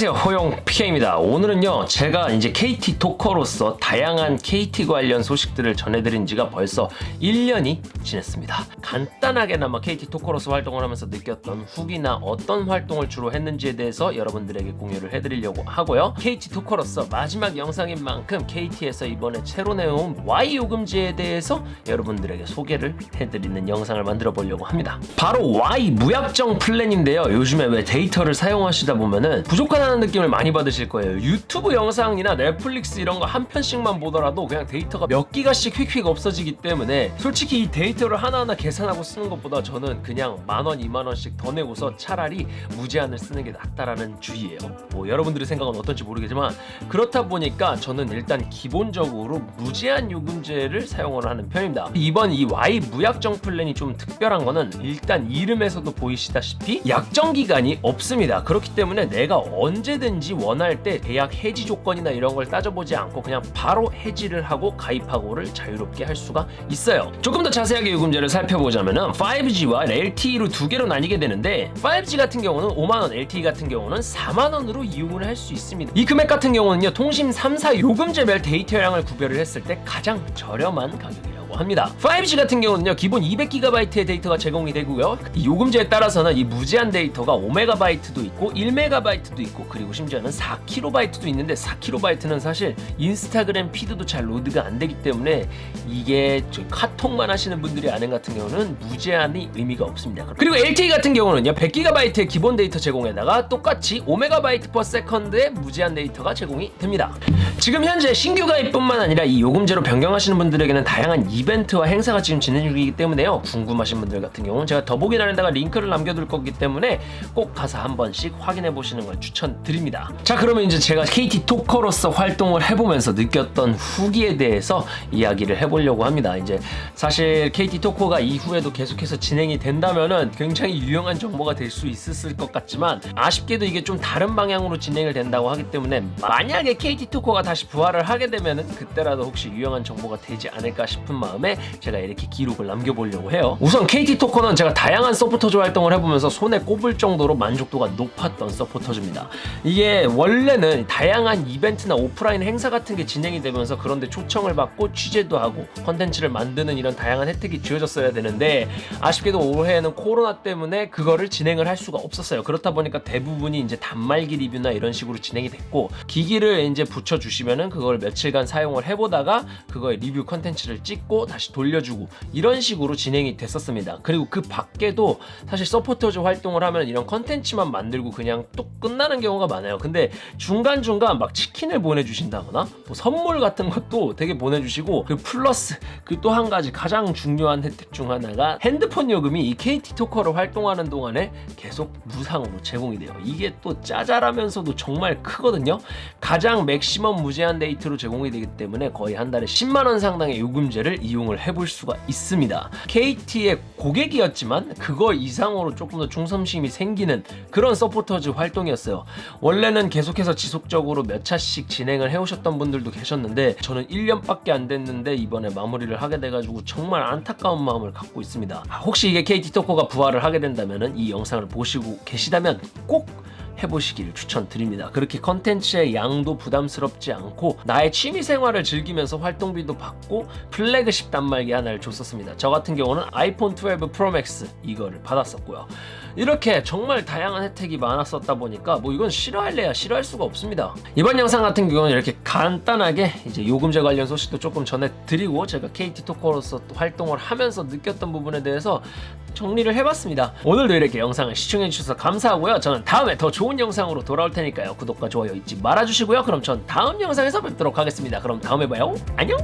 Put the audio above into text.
안녕하세요. 호용 PK입니다. 오늘은요 제가 이제 KT 토커로서 다양한 KT 관련 소식들을 전해드린 지가 벌써 1년이 지났습니다. 간단하게나마 KT 토커로서 활동을 하면서 느꼈던 후기나 어떤 활동을 주로 했는지에 대해서 여러분들에게 공유를 해드리려고 하고요. KT 토커로서 마지막 영상인 만큼 KT에서 이번에 새로 나온 Y 요금제에 대해서 여러분들에게 소개를 해드리는 영상을 만들어 보려고 합니다. 바로 Y 무약정 플랜인데요. 요즘에 왜 데이터를 사용하시다 보면은 부족 하다는 느낌을 많이 받으실 거예요. 유튜브 영상이나 넷플릭스 이런 거 한 편씩만 보더라도 그냥 데이터가 몇 기가씩 휙휙 없어지기 때문에 솔직히 이 데이터를 하나하나 계산하고 쓰는 것보다 저는 그냥 만원, 이만원씩 더 내고서 차라리 무제한을 쓰는 게 낫다라는 주의예요. 뭐 여러분들의 생각은 어떤지 모르겠지만 그렇다 보니까 저는 일단 기본적으로 무제한 요금제를 사용을 하는 편입니다. 이번 이 Y 무약정 플랜이 좀 특별한 거는 일단 이름에서도 보이시다시피 약정 기간이 없습니다. 그렇기 때문에 내가 언제 든지 원할 때 계약 해지 조건이나 이런 걸 따져보지 않고 그냥 바로 해지를 하고 가입하고를 자유롭게 할 수가 있어요. 조금 더 자세하게 요금제를 살펴보자면 5G와 LTE로 두 개로 나뉘게 되는데 5G 같은 경우는 5만원 LTE 같은 경우는 4만원으로 이용을 할 수 있습니다. 이 금액 같은 경우는요 통신 3사 요금제별 데이터량을 구별을 했을 때 가장 저렴한 가격이에요 합니다. 5G 같은 경우는요 기본 200GB의 데이터가 제공이 되고요. 이 요금제에 따라서는 이 무제한 데이터가 5MB도 있고 1MB도 있고 그리고 심지어는 4KB도 있는데 4KB는 사실 인스타그램 피드도 잘 로드가 안 되기 때문에 이게 카톡만 하시는 분들이 아닌 같은 경우는 무제한이 의미가 없습니다. 그리고 LTE 같은 경우는요 100GB의 기본 데이터 제공에다가 똑같이 5MB/s의 무제한 데이터가 제공이 됩니다. 지금 현재 신규 가입뿐만 아니라 이 요금제로 변경하시는 분들에게는 다양한 이벤트와 행사가 지금 진행 중이기 때문에요. 궁금하신 분들 같은 경우는 제가 더보기란에다가 링크를 남겨둘 거기 때문에 꼭 가서 한 번씩 확인해 보시는 걸 추천드립니다. 자 그러면 이제 제가 KT 토커로서 활동을 해보면서 느꼈던 후기에 대해서 이야기를 해보려고 합니다. 이제 사실 KT 토커가 이후에도 계속해서 진행이 된다면은 굉장히 유용한 정보가 될 수 있었을 것 같지만 아쉽게도 이게 좀 다른 방향으로 진행을 된다고 하기 때문에 만약에 KT 토커가 다시 부활을 하게 되면은 그때라도 혹시 유용한 정보가 되지 않을까 싶은 마음 에 제가 이렇게 기록을 남겨보려고 해요. 우선 KT 토커는 제가 다양한 서포터즈 활동을 해보면서 손에 꼽을 정도로 만족도가 높았던 서포터즈입니다. 이게 원래는 다양한 이벤트나 오프라인 행사 같은 게 진행이 되면서 그런 데 초청을 받고 취재도 하고 컨텐츠를 만드는 이런 다양한 혜택이 주어졌어야 되는데 아쉽게도 올해에는 코로나 때문에 그거를 진행을 할 수가 없었어요. 그렇다 보니까 대부분이 이제 단말기 리뷰나 이런 식으로 진행이 됐고 기기를 이제 부쳐주시면은 그걸 며칠간 사용을 해보다가 그거의 리뷰 컨텐츠를 찍고 다시 돌려주고 이런 식으로 진행이 됐었습니다. 그리고 그 밖에도 사실 서포터즈 활동을 하면 이런 컨텐츠만 만들고 그냥 또 끝나는 경우가 많아요. 근데 중간중간 막 치킨을 보내주신다거나 뭐 선물 같은 것도 되게 보내주시고 그 플러스 그 또 한 가지 가장 중요한 혜택 중 하나가 핸드폰 요금이 이 KT 토커로 활동하는 동안에 계속 무상으로 제공이 돼요. 이게 또 짜잘하면서도 정말 크거든요. 가장 맥시멈 무제한 데이터로 제공이 되기 때문에 거의 한 달에 10만원 상당의 요금제를 이용을 해볼 수가 있습니다. KT의 고객이었지만 그거 이상으로 조금 더 충성심이 생기는 그런 서포터즈 활동이었어요. 원래는 계속해서 지속적으로 몇 차씩 진행을 해오셨던 분들도 계셨는데 저는 1년밖에 안 됐는데 이번에 마무리를 하게 돼가지고 정말 안타까운 마음을 갖고 있습니다. 혹시 이게 KT 토커가 부활을 하게 된다면 이 영상을 보시고 계시다면 꼭 해보시기를 추천드립니다. 그렇게 컨텐츠의 양도 부담스럽지 않고 나의 취미생활을 즐기면서 활동비도 받고 플래그십 단말기 하나를 줬었습니다. 저 같은 경우는 아이폰 12 프로 맥스 이거를 받았었고요. 이렇게 정말 다양한 혜택이 많았었다 보니까 뭐 이건 싫어할래야 싫어할 수가 없습니다. 이번 영상 같은 경우는 이렇게 간단하게 이제 요금제 관련 소식도 조금 전해드리고 제가 KT 토커로서 또 활동을 하면서 느꼈던 부분에 대해서 정리를 해봤습니다. 오늘도 이렇게 영상을 시청해주셔서 감사하고요. 저는 다음에 더 좋은 영상으로 돌아올 테니까요. 구독과 좋아요 잊지 말아주시고요. 그럼 전 다음 영상에서 뵙도록 하겠습니다. 그럼 다음에 봐요. 안녕!